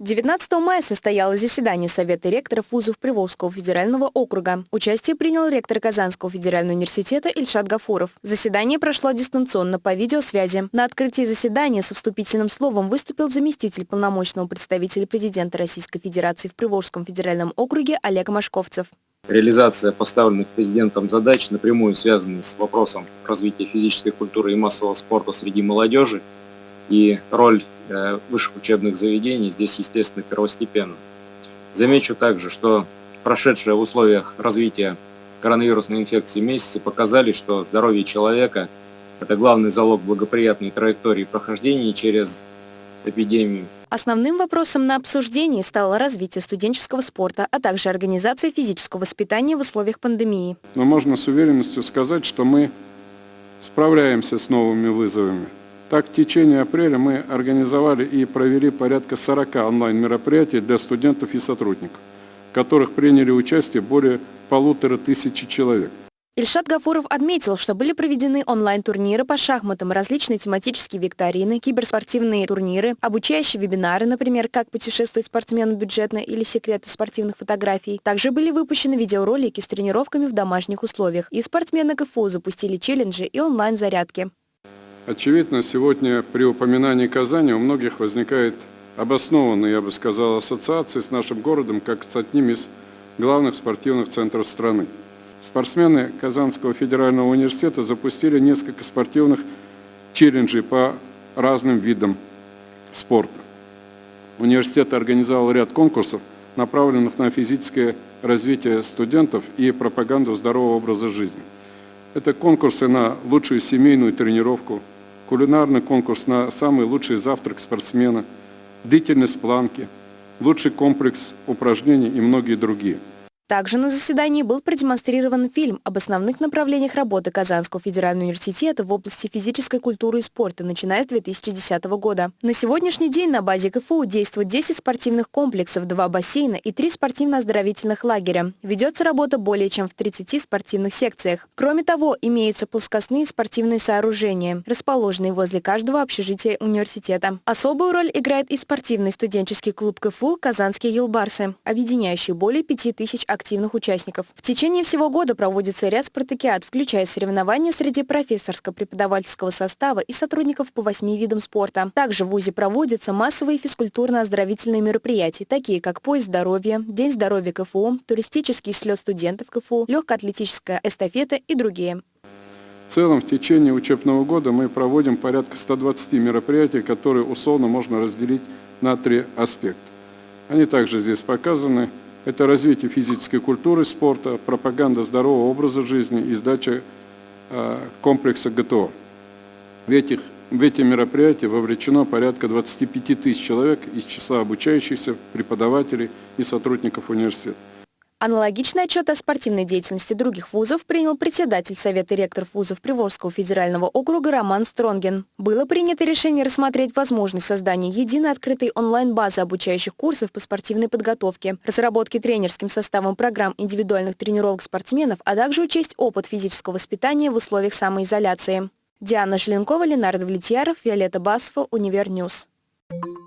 19 мая состоялось заседание Совета ректоров вузов Приволжского федерального округа. Участие принял ректор Казанского федерального университета Ильшат Гафуров. Заседание прошло дистанционно по видеосвязи. На открытии заседания со вступительным словом выступил заместитель полномочного представителя президента Российской Федерации в Приволжском федеральном округе Олег Машковцев. Реализация поставленных президентом задач напрямую связана с вопросом развития физической культуры и массового спорта среди молодежи и роль э, высших учебных заведений здесь, естественно, первостепенна. Замечу также, что прошедшие в условиях развития коронавирусной инфекции месяцы показали, что здоровье человека – это главный залог благоприятной траектории прохождения через эпидемию. Основным вопросом на обсуждении стало развитие студенческого спорта, а также организация физического воспитания в условиях пандемии. Но можно с уверенностью сказать, что мы справляемся с новыми вызовами. Так, в течение апреля мы организовали и провели порядка 40 онлайн-мероприятий для студентов и сотрудников, в которых приняли участие более полутора тысячи человек. Ильшат Гафуров отметил, что были проведены онлайн-турниры по шахматам, различные тематические викторины, киберспортивные турниры, обучающие вебинары, например, как путешествовать спортсмену бюджетно или секреты спортивных фотографий. Также были выпущены видеоролики с тренировками в домашних условиях. И спортсмены КФУ запустили челленджи и онлайн-зарядки. Очевидно, сегодня при упоминании Казани у многих возникает обоснованная, я бы сказал, ассоциация с нашим городом как с одним из главных спортивных центров страны. Спортсмены Казанского федерального университета запустили несколько спортивных челленджей по разным видам спорта. Университет организовал ряд конкурсов, направленных на физическое развитие студентов и пропаганду здорового образа жизни. Это конкурсы на лучшую семейную тренировку, кулинарный конкурс на самый лучший завтрак спортсмена, длительность планки, лучший комплекс упражнений и многие другие – также на заседании был продемонстрирован фильм об основных направлениях работы Казанского федерального университета в области физической культуры и спорта, начиная с 2010 года. На сегодняшний день на базе КФУ действует 10 спортивных комплексов, 2 бассейна и 3 спортивно-оздоровительных лагеря. Ведется работа более чем в 30 спортивных секциях. Кроме того, имеются плоскостные спортивные сооружения, расположенные возле каждого общежития университета. Особую роль играет и спортивный студенческий клуб КФУ «Казанские елбарсы», объединяющий более 5000 активных активных участников. В течение всего года проводится ряд спартакиад, включая соревнования среди профессорско-преподавательского состава и сотрудников по восьми видам спорта. Также в ВУЗе проводятся массовые физкультурно-оздоровительные мероприятия, такие как поезд здоровья, День здоровья КФУ, туристический слет студентов КФУ, легкоатлетическая эстафета и другие. В целом, в течение учебного года мы проводим порядка 120 мероприятий, которые условно можно разделить на три аспекта. Они также здесь показаны. Это развитие физической культуры, спорта, пропаганда здорового образа жизни и сдача э, комплекса ГТО. В, этих, в эти мероприятия вовлечено порядка 25 тысяч человек из числа обучающихся, преподавателей и сотрудников университета. Аналогичный отчет о спортивной деятельности других вузов принял председатель Совета ректоров вузов Приволжского федерального округа Роман Стронген. Было принято решение рассмотреть возможность создания единой открытой онлайн-базы обучающих курсов по спортивной подготовке, разработки тренерским составом программ индивидуальных тренировок спортсменов, а также учесть опыт физического воспитания в условиях самоизоляции. Диана Шленкова, Ленардо Влетьяров, Виолетта Басова, Универньюз. Thank you.